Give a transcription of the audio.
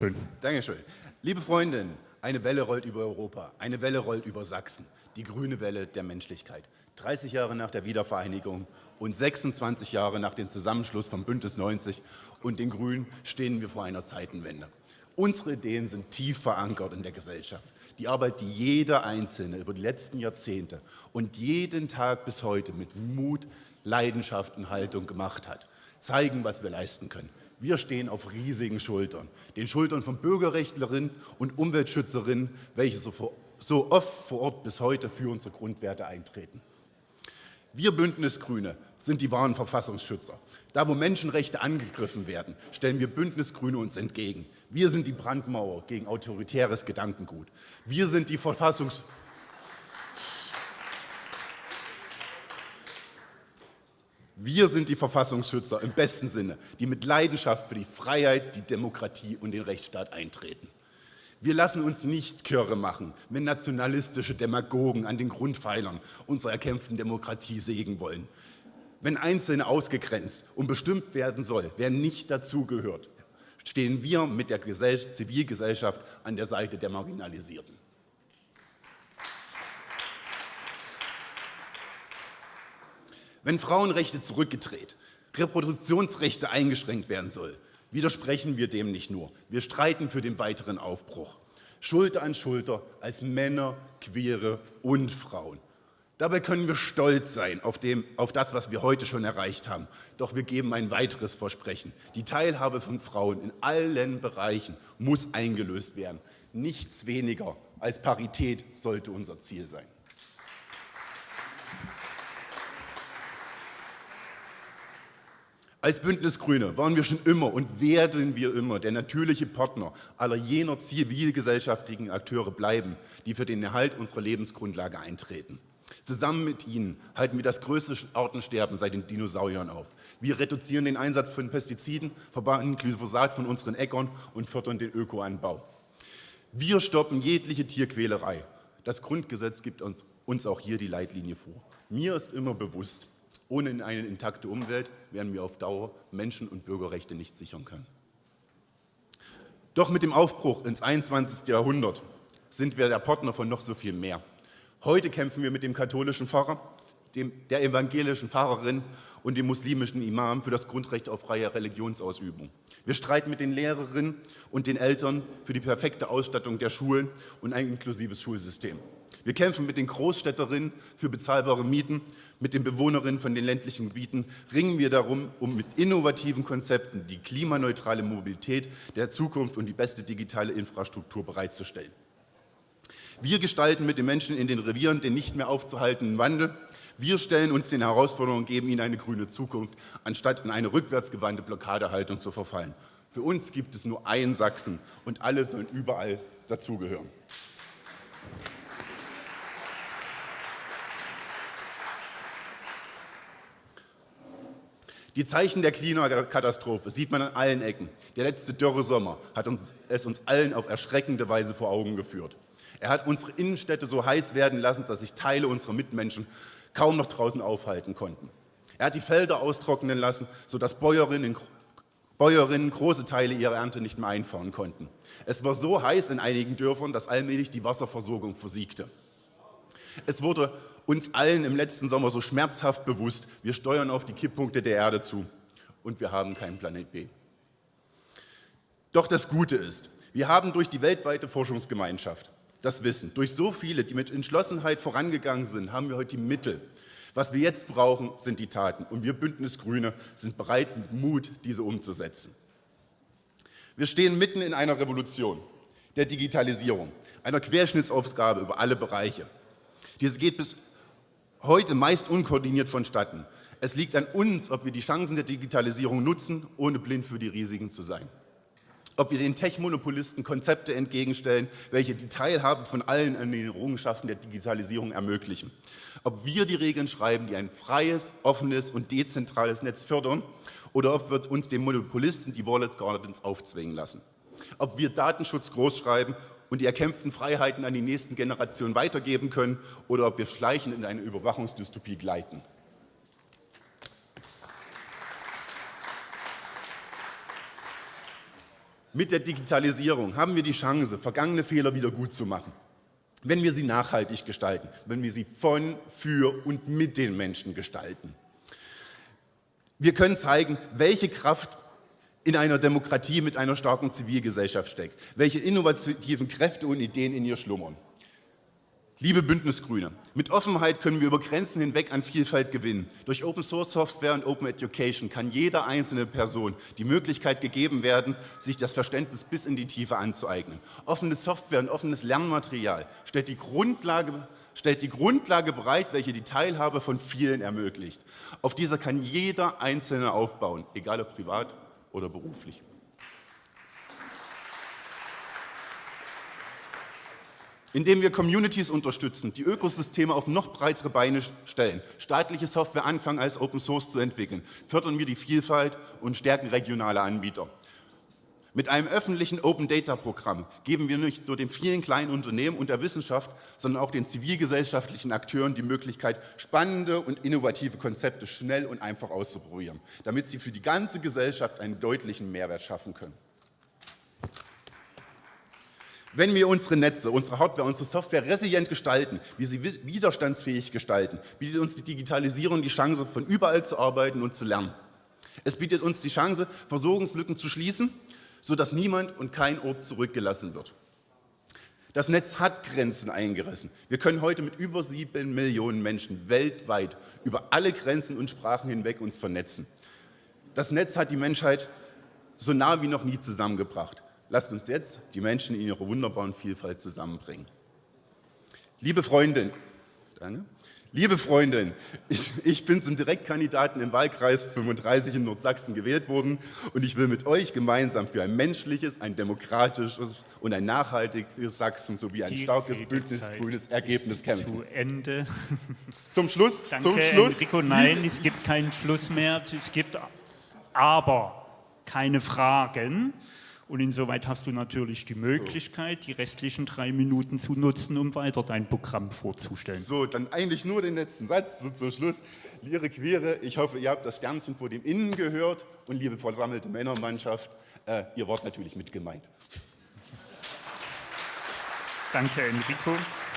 Schön. Dankeschön. Liebe Freundinnen, eine Welle rollt über Europa, eine Welle rollt über Sachsen, die grüne Welle der Menschlichkeit. 30 Jahre nach der Wiedervereinigung und 26 Jahre nach dem Zusammenschluss von Bündnis 90 und den Grünen stehen wir vor einer Zeitenwende. Unsere Ideen sind tief verankert in der Gesellschaft. Die Arbeit, die jeder Einzelne über die letzten Jahrzehnte und jeden Tag bis heute mit Mut, Leidenschaft und Haltung gemacht hat, zeigen, was wir leisten können. Wir stehen auf riesigen Schultern, den Schultern von Bürgerrechtlerinnen und Umweltschützerinnen, welche so, so oft vor Ort bis heute für unsere Grundwerte eintreten. Wir Bündnisgrüne sind die wahren Verfassungsschützer. Da, wo Menschenrechte angegriffen werden, stellen wir Bündnisgrüne uns entgegen. Wir sind die Brandmauer gegen autoritäres Gedankengut. Wir sind die Verfassungs Wir sind die Verfassungsschützer im besten Sinne, die mit Leidenschaft für die Freiheit, die Demokratie und den Rechtsstaat eintreten. Wir lassen uns nicht kirre machen, wenn nationalistische Demagogen an den Grundpfeilern unserer erkämpften Demokratie sägen wollen. Wenn Einzelne ausgegrenzt und bestimmt werden soll, wer nicht dazugehört, stehen wir mit der Zivilgesellschaft an der Seite der Marginalisierten. Wenn Frauenrechte zurückgedreht, Reproduktionsrechte eingeschränkt werden soll, widersprechen wir dem nicht nur. Wir streiten für den weiteren Aufbruch. Schulter an Schulter als Männer, Queere und Frauen. Dabei können wir stolz sein auf, dem, auf, das, was wir heute schon erreicht haben. Doch wir geben ein weiteres Versprechen. Die Teilhabe von Frauen in allen Bereichen muss eingelöst werden. Nichts weniger als Parität sollte unser Ziel sein. Als Bündnis Grüne waren wir schon immer und werden wir immer der natürliche Partner aller jener zivilgesellschaftlichen Akteure bleiben, die für den Erhalt unserer Lebensgrundlage eintreten. Zusammen mit ihnen halten wir das größte Artensterben seit den Dinosauriern auf. Wir reduzieren den Einsatz von Pestiziden, verbannen Glyphosat von unseren Äckern und fördern den Ökoanbau. Wir stoppen jegliche Tierquälerei. Das Grundgesetz gibt uns, uns auch hier die Leitlinie vor. Mir ist immer bewusst, ohne eine intakte Umwelt werden wir auf Dauer Menschen- und Bürgerrechte nicht sichern können. Doch mit dem Aufbruch ins 21. Jahrhundert sind wir der Partner von noch so viel mehr. Heute kämpfen wir mit dem katholischen Pfarrer, dem, der evangelischen Pfarrerin und dem muslimischen Imam für das Grundrecht auf freie Religionsausübung. Wir streiten mit den Lehrerinnen und den Eltern für die perfekte Ausstattung der Schulen und ein inklusives Schulsystem. Wir kämpfen mit den Großstädterinnen für bezahlbare Mieten, mit den Bewohnerinnen von den ländlichen Gebieten ringen wir darum, um mit innovativen Konzepten die klimaneutrale Mobilität der Zukunft und die beste digitale Infrastruktur bereitzustellen. Wir gestalten mit den Menschen in den Revieren den nicht mehr aufzuhaltenden Wandel. Wir stellen uns den Herausforderungen und geben ihnen eine grüne Zukunft, anstatt in eine rückwärtsgewandte Blockadehaltung zu verfallen. Für uns gibt es nur einen Sachsen und alle sollen überall dazugehören. Die Zeichen der Klimakatastrophe sieht man an allen Ecken. Der letzte Dürresommer hat uns, es uns allen auf erschreckende Weise vor Augen geführt. Er hat unsere Innenstädte so heiß werden lassen, dass sich Teile unserer Mitmenschen kaum noch draußen aufhalten konnten. Er hat die Felder austrocknen lassen, sodass Bäuerinnen, Bäuerinnen große Teile ihrer Ernte nicht mehr einfahren konnten. Es war so heiß in einigen Dörfern, dass allmählich die Wasserversorgung versiegte. Es wurde uns allen im letzten Sommer so schmerzhaft bewusst, wir steuern auf die Kipppunkte der Erde zu und wir haben keinen Planet B. Doch das Gute ist, wir haben durch die weltweite Forschungsgemeinschaft das Wissen, durch so viele, die mit Entschlossenheit vorangegangen sind, haben wir heute die Mittel. Was wir jetzt brauchen, sind die Taten. Und wir Bündnisgrüne sind bereit, mit Mut diese umzusetzen. Wir stehen mitten in einer Revolution, der Digitalisierung, einer Querschnittsaufgabe über alle Bereiche. Diese geht bis heute meist unkoordiniert vonstatten. Es liegt an uns, ob wir die Chancen der Digitalisierung nutzen, ohne blind für die Risiken zu sein. Ob wir den Tech-Monopolisten Konzepte entgegenstellen, welche die Teilhabe von allen an den Errungenschaften der Digitalisierung ermöglichen. Ob wir die Regeln schreiben, die ein freies, offenes und dezentrales Netz fördern, oder ob wir uns den Monopolisten die Wallet Gardens aufzwingen lassen. Ob wir Datenschutz großschreiben und die erkämpften Freiheiten an die nächsten Generationen weitergeben können oder ob wir schleichend in eine Überwachungsdystopie gleiten. Mit der Digitalisierung haben wir die Chance, vergangene Fehler wieder gut zu machen. Wenn wir sie nachhaltig gestalten, wenn wir sie von, für und mit den Menschen gestalten. Wir können zeigen, welche Kraft in einer Demokratie mit einer starken Zivilgesellschaft steckt, welche innovativen Kräfte und Ideen in ihr schlummern. Liebe Bündnisgrüne, mit Offenheit können wir über Grenzen hinweg an Vielfalt gewinnen. Durch Open Source Software und Open Education kann jeder einzelne Person die Möglichkeit gegeben werden, sich das Verständnis bis in die Tiefe anzueignen. Offene Software und offenes Lernmaterial stellt die Grundlage, stellt die Grundlage bereit, welche die Teilhabe von vielen ermöglicht. Auf dieser kann jeder Einzelne aufbauen, egal ob privat oder beruflich. indem wir Communities unterstützen, die Ökosysteme auf noch breitere Beine stellen, staatliche Software anfangen als Open Source zu entwickeln, fördern wir die Vielfalt und stärken regionale Anbieter. Mit einem öffentlichen Open Data Programm geben wir nicht nur den vielen kleinen Unternehmen und der Wissenschaft, sondern auch den zivilgesellschaftlichen Akteuren die Möglichkeit, spannende und innovative Konzepte schnell und einfach auszuprobieren, damit sie für die ganze Gesellschaft einen deutlichen Mehrwert schaffen können. Wenn wir unsere Netze, unsere Hardware, unsere Software resilient gestalten, wir sie widerstandsfähig gestalten, bietet uns die Digitalisierung die Chance, von überall zu arbeiten und zu lernen. Es bietet uns die Chance, Versorgungslücken zu schließen, sodass niemand und kein Ort zurückgelassen wird. Das Netz hat Grenzen eingerissen. Wir können heute mit über sieben Millionen Menschen weltweit über alle Grenzen und Sprachen hinweg uns vernetzen. Das Netz hat die Menschheit so nah wie noch nie zusammengebracht. Lasst uns jetzt die Menschen in ihrer wunderbaren Vielfalt zusammenbringen. Liebe Freundin, danke. Liebe Freundin, ich, ich, bin zum Direktkandidaten im Wahlkreis 35 in Nordsachsen gewählt worden und ich will mit euch gemeinsam für ein menschliches, ein demokratisches und ein nachhaltiges Sachsen sowie ein Die starkes bündnisgrünes Ergebnis kämpfen. Zu Ende. Zum Schluss, Danke, zum Schluss. Enrico, nein, es gibt keinen Schluss mehr. Es gibt aber keine Fragen. Und insoweit hast du natürlich die Möglichkeit, die restlichen drei Minuten zu nutzen, um weiter dein Programm vorzustellen. So, dann eigentlich nur den letzten Satz so zum Schluss. Liebe Queere, ich hoffe, ihr habt das Sternchen vor dem Innen gehört und liebe versammelte Männermannschaft, äh, ihr wart natürlich mit gemeint. Danke, Enrico.